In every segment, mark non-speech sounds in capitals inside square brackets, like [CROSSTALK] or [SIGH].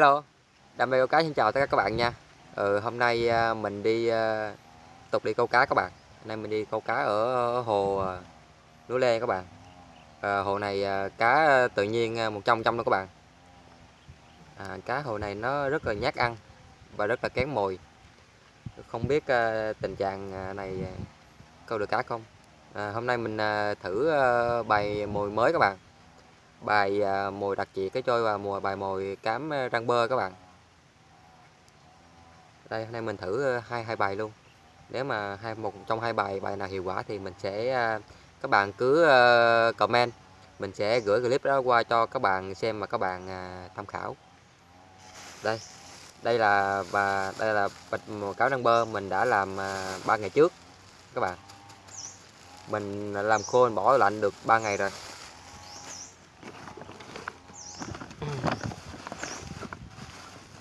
Hello, đam mê câu cá xin chào tất cả các bạn nha. Ừ, Hôm nay à, mình đi à, tục đi câu cá các bạn. Hôm nay mình đi câu cá ở hồ à, Núi Lê các bạn. À, Hồ này cá tự nhiên 100 trăm luôn các bạn. À, Cá hồ này nó rất là nhát ăn và rất là kén mồi. Không biết tình trạng này câu được cá không? À, Hôm nay mình thử bày mồi mới các bạn bài à, mồi đặc trị cái trôi và mùa, bài mồi cám à, răng bơ các bạn. Đây, hôm nay mình thử à, hai hai bài luôn. Nếu mà hai, một trong hai bài bài nào hiệu quả thì mình sẽ các bạn cứ comment. Mình sẽ gửi clip đó qua cho các bạn xem mà các bạn tham khảo. Đây đây là, và đây là bạch mồi cáo răng bơ mình đã làm ba ngày trước, các bạn. Mình làm khô, mình bỏ lạnh được 3 ngày rồi.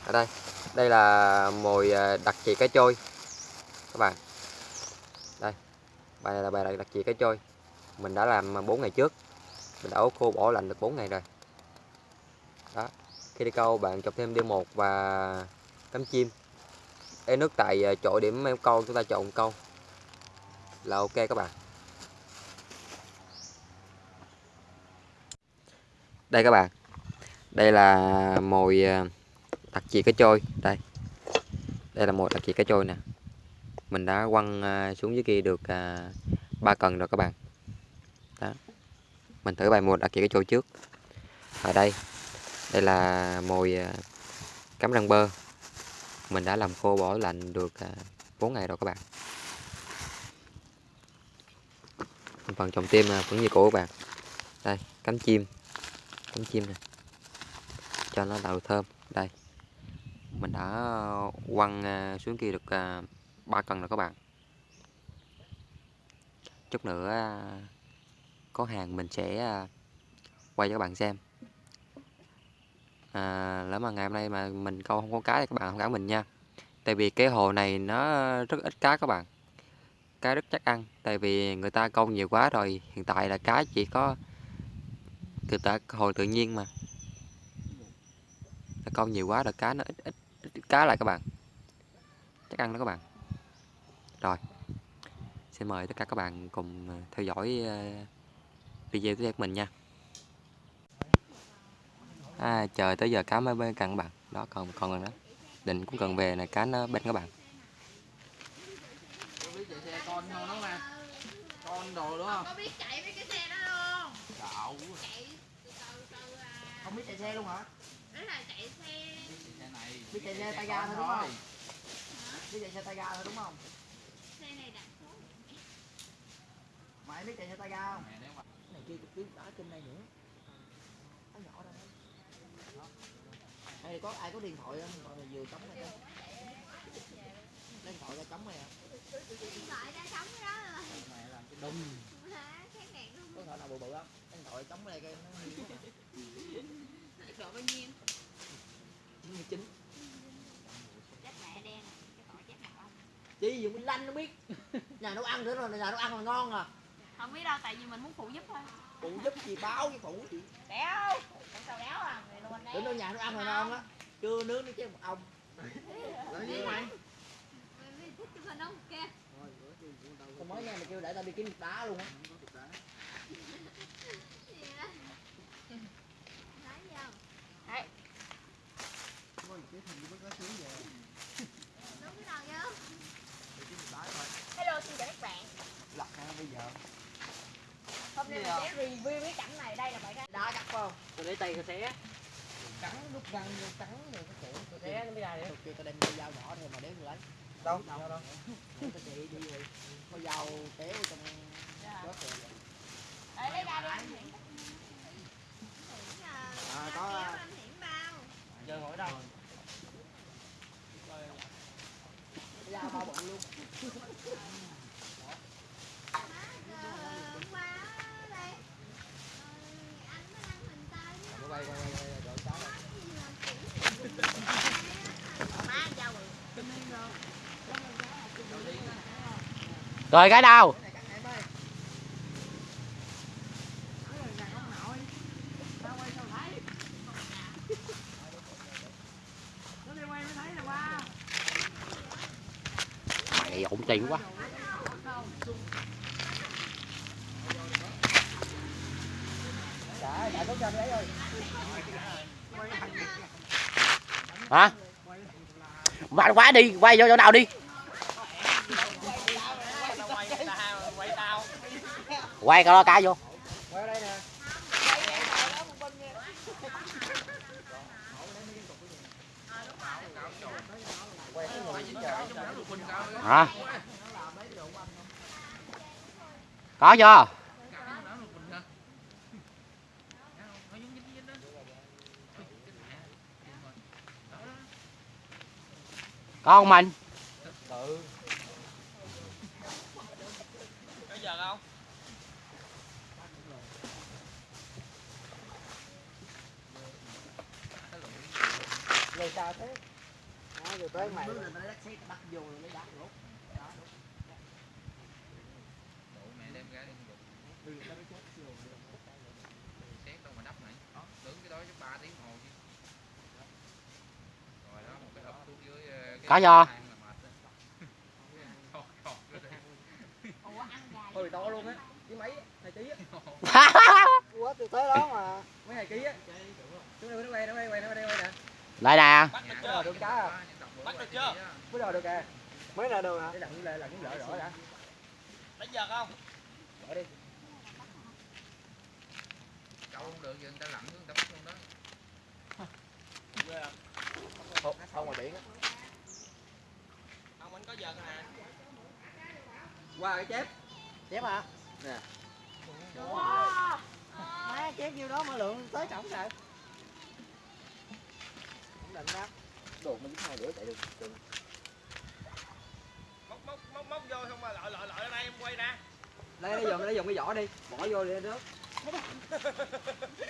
Ở đây. Đây là mồi à, đặc trị cá trôi. Các bạn. Đây. Bài này là bài đặc trị cá trôi. Mình đã làm 4 ngày trước. Mình đã ố khô bỏ lạnh được 4 ngày rồi. Đó. Khi đi câu, bạn chọc thêm D1 và cắm chim. Ê nước tại à, chỗ điểm câu, chúng ta chọn câu. Là ok các bạn. Đây các bạn. Đây là mồi à, à, đặc cái trôi đây. Đây là một đặc chì cái trôi nè. Mình đã quăng à, xuống dưới kia được à, ba cần rồi các bạn. Đó. Mình thử bài một đặc chì cái trôi trước. Ở đây. Đây là mồi à, cắm răng bơ. Mình đã làm khô bỏ lạnh được 4 ngày rồi các bạn. Phần trồng tim vẫn như cũ các bạn. Đây cắm chim. Cắm chim này cho nó tạo thơm. Đây mình đã ờ, quăng ờ, xuống kia được ờ, 3 cân rồi các bạn. Chút nữa có hàng mình sẽ quay cho các bạn xem. À, nếu mà ngày hôm nay mà mình câu không có cá thì các bạn không cảm mình nha. Tại vì cái hồ này nó rất ít cá các bạn. Cá rất chắc ăn. Tại vì người ta câu nhiều quá rồi hiện tại là cá chỉ có từ ta hồ tự nhiên mà. Câu nhiều quá là cá nó ít ít cá lại các bạn chắc ăn đó các bạn rồi xin mời tất cả các bạn cùng ờ, theo dõi ờ, video tiếp theo của mình nha à, chờ tới giờ cá mới bên cạnh các bạn đó còn còn gần đó định cũng cần về này cá nó bên các bạn con đồ đúng không? Có biết chạy với cái xe đó luôn. Cậu. Chạy từ từ từ. Không biết chạy xe luôn hả? Đó là chạy xe. Biết chạy xe tay ga thôi đúng không? Biết chạy xe tay ga thôi đúng không? Xe này đặt số mày biết chạy xe tay ga không? Này kia biết đá trên này nữa. Nó nhỏ ra đây. Có ai có điện thoại không? Gọi là vừa chống này lấy điện thoại ra chống này à? Điện thoại ra cái đó. Rồi mẹ làm cái đùng. Có thể nào bự bự không? Điện thoại chống này cái nó độ bao nhiêu? 99 chị dùng lanh nó biết. [LAUGHS] Nhà nấu ăn nữa rồi nhà nấu ăn là ngon à. Không biết đâu tại vì mình muốn phụ giúp thôi. Phụ giúp gì báo với phụ gì. Đéo không sao đéo à? Đến đâu nhà nấu ăn là ngon á. Chưa nướng nó chứ một ông. Lấy gì mày thích chụp hình không kìa không mới nghe mày kêu để tao đi kiếm đá luôn á Đấy. Ôi, cái thằng mới có xuống về Hello xin chào các bạn Lật ra bây giờ Hôm nay mình sẽ review cái cảnh này Đây là bài Đá cắt không? Tôi để tay tôi xé Cắn đút răng vô cắn rồi cái cổ Tôi xé nó mới ra Kêu tao đem cái dao nhỏ thêm mà đếm tôi lấy. Đâu? Đâu? đâu. Tao chị đi rồi. Có dao kéo trong dạ. rớt rồi. Lấy ra đi. À có Giờ ngồi đâu? Dao bao bự luôn rồi cái đâu mày ổn tiền quá. Hả? Mạnh quá, đi, quay vô chỗ nào đi. Quay cái đó cá vô Quay ở đây nè. Hả? Có chưa? Có không mình? Rồi sao thế? Đó, rồi tới mày. Bắt vô rồi mới đá rút. mẹ đem ra đi xét đâu mà đắp này đó đứng cái đó chứ ba tiếng hồ chứ rồi đó một cái hộp xuống dưới cái Có chưa? hang là mệt đó. [LAUGHS] Thôi, thôi, rồi đây. Thôi bị to luôn á. Với mấy? Hai ký á. [LAUGHS] Quá từ tới đó mà. Mấy hai ký á. Đây nó quay nó quay quay nó quay đây quay nè. Lại nè à? Bắt được chưa? Bây giờ được à? Mới là được hả? Để lặn lại lặn lỡ rõ đã. Đánh giật không? Bỏ đi. Câu không được giờ người ta lặn xuống người ta bắt luôn đó. Không, không ngoài biển á. Ông anh có giật nè. Qua cái chép. Chép hả? Nè. Má chép nhiêu đó mà lượng tới trọng sợ. Không định đó. Đồ mình hai rưỡi chạy được. được. Móc móc móc móc vô xong rồi lội lội lội ở đây em quay nè. Lấy lấy dùng lấy dùng cái vỏ đi, bỏ vô đi nước.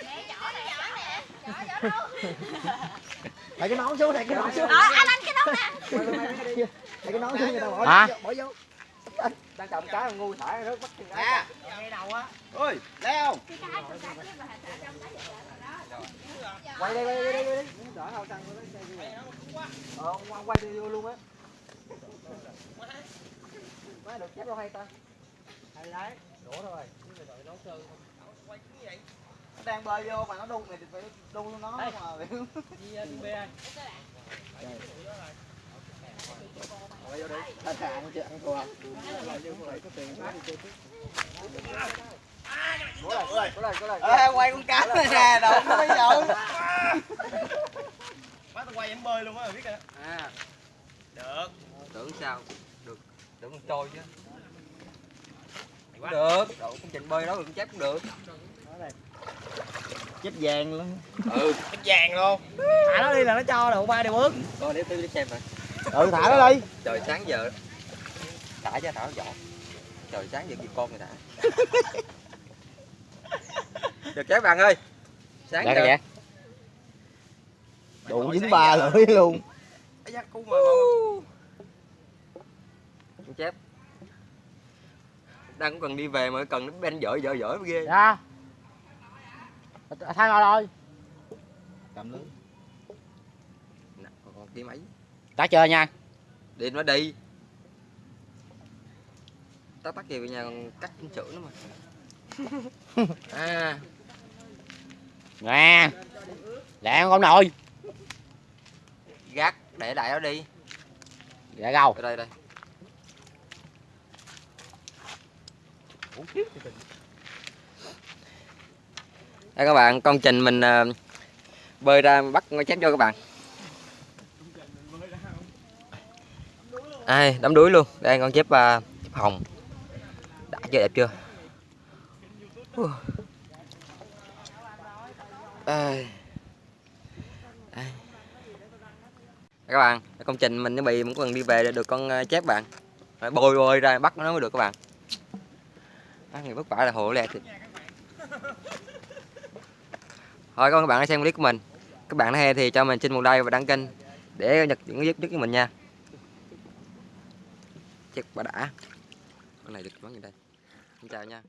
Nè, nhỏ nè, nhỏ nè. Nhỏ, nhỏ đâu? [LAUGHS] Lấy cái nón xuống, lấy cái nón xuống. Ờ, anh anh cái đó nè. Quay cái đi. Lấy cái nón xuống người ta bỏ bỏ vô. Đang cầm cái ngu thả nước bắt Nè. Đầu á. Vậy đó. Quay đây, quay đây, quay đây. Đỡ hậu tăng của nó Ờ, quay quay đi vô luôn á. Má được chép đâu hay ta? Hay đấy, đổ rồi. Nó đang bơi vô mà nó đun thì phải đun nó mà. Quay vô đi. Chứ ăn thua. Cố cố cố cố lại. Ê, quay con cá này nè, đâu có bây giờ. Má tao quay em bơi luôn á biết kìa. À, Được. tưởng sao được tưởng con trôi chứ được độ công trình bơi đó được chép cũng được chết vàng luôn. ừ Cái vàng luôn. Thả nó đi là nó cho đâu ba đều bước. coi để tôi đi xem rồi Ừ, thả nó đi. trời sáng giờ. Thả chứ thả nó dọn. Trời sáng giờ gì con người thả. [LAUGHS] Được chép bạn ơi. Sáng Dạ giờ. kìa Đủ dính ba lưỡi luôn. Da, cu mà con chép. Đang cũng cần đi về mà cần nó bên dở dở dở ghê. Dạ. Thay ngồi rồi. Cầm lưỡi. Nè, còn còn tí Đã chơi nha? Đi nó đi tao tắt về nhà còn cắt sửa nữa mà. [LAUGHS] À. Nè Lẹ con nội gác để đại đó đi. Gầu ở đây đây. Đây các bạn con trình mình ờ, bơi ra bắt con chép cho các bạn ai đám đuối luôn. Đây con chép uh, chép hồng. Đã chưa đẹp chưa? Uh. Ai. Đây. các bạn công trình mình nó bị cũng cần đi về để được con à, chép bạn. Phải bồi bồi ra bắt nó mới được các bạn. À, người vất vả là hộ lẹ thì thôi các bạn đã xem clip của mình. Các bạn hay thì cho mình xin một like và đăng kênh để nhật những giúp giúp của mình nha chắc bà đã. Con này được bán gì đây? Xin chào nha.